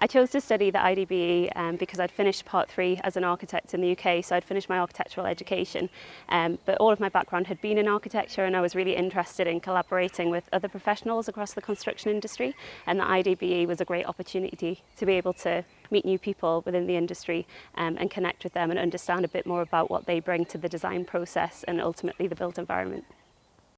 I chose to study the IDBE um, because I'd finished part three as an architect in the UK, so I'd finished my architectural education. Um, but all of my background had been in architecture and I was really interested in collaborating with other professionals across the construction industry and the IDBE was a great opportunity to be able to meet new people within the industry um, and connect with them and understand a bit more about what they bring to the design process and ultimately the built environment.